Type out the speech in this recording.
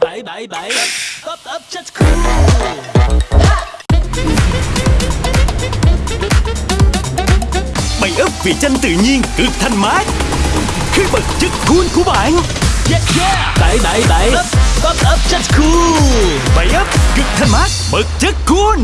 bảy bảy bảy. Ấp up chất cool. Bảy ấp vị chanh tự nhiên cực thanh mát. Khi bật chất cool của bạn. Yeah yeah. Bảy bảy bảy. Ấp chất cool. Bảy ấp cực thanh mát bật chất cool.